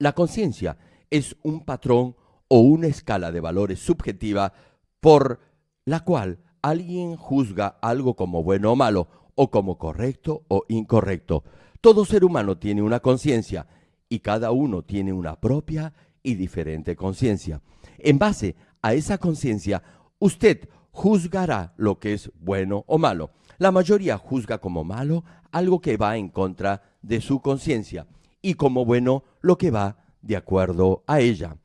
La conciencia es un patrón o una escala de valores subjetiva por la cual alguien juzga algo como bueno o malo, o como correcto o incorrecto. Todo ser humano tiene una conciencia y cada uno tiene una propia y diferente conciencia. En base a esa conciencia, usted juzgará lo que es bueno o malo. La mayoría juzga como malo algo que va en contra de su conciencia y como bueno lo que va de acuerdo a ella.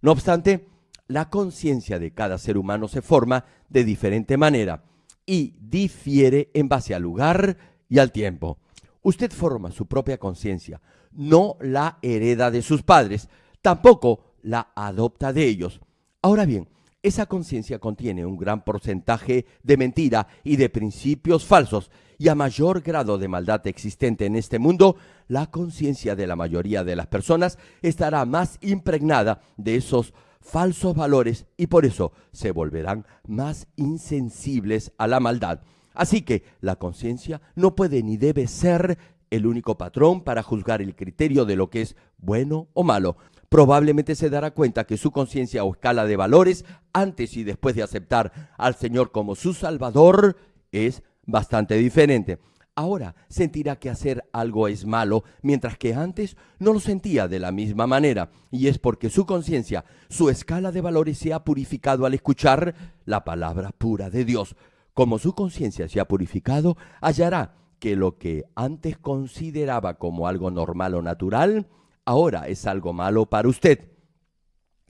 No obstante, la conciencia de cada ser humano se forma de diferente manera y difiere en base al lugar y al tiempo. Usted forma su propia conciencia, no la hereda de sus padres, tampoco la adopta de ellos. Ahora bien, esa conciencia contiene un gran porcentaje de mentira y de principios falsos, y a mayor grado de maldad existente en este mundo, la conciencia de la mayoría de las personas estará más impregnada de esos falsos valores y por eso se volverán más insensibles a la maldad. Así que la conciencia no puede ni debe ser el único patrón para juzgar el criterio de lo que es bueno o malo. Probablemente se dará cuenta que su conciencia o escala de valores antes y después de aceptar al Señor como su Salvador es bastante diferente. Ahora sentirá que hacer algo es malo, mientras que antes no lo sentía de la misma manera, y es porque su conciencia, su escala de valores se ha purificado al escuchar la palabra pura de Dios. Como su conciencia se ha purificado, hallará que lo que antes consideraba como algo normal o natural, ahora es algo malo para usted.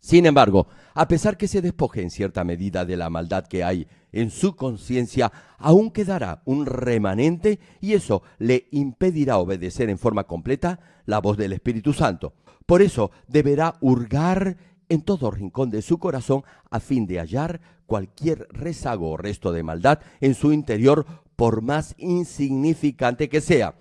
Sin embargo, a pesar que se despoje en cierta medida de la maldad que hay en su conciencia, aún quedará un remanente y eso le impedirá obedecer en forma completa la voz del Espíritu Santo. Por eso deberá hurgar en todo rincón de su corazón a fin de hallar cualquier rezago o resto de maldad en su interior, por más insignificante que sea.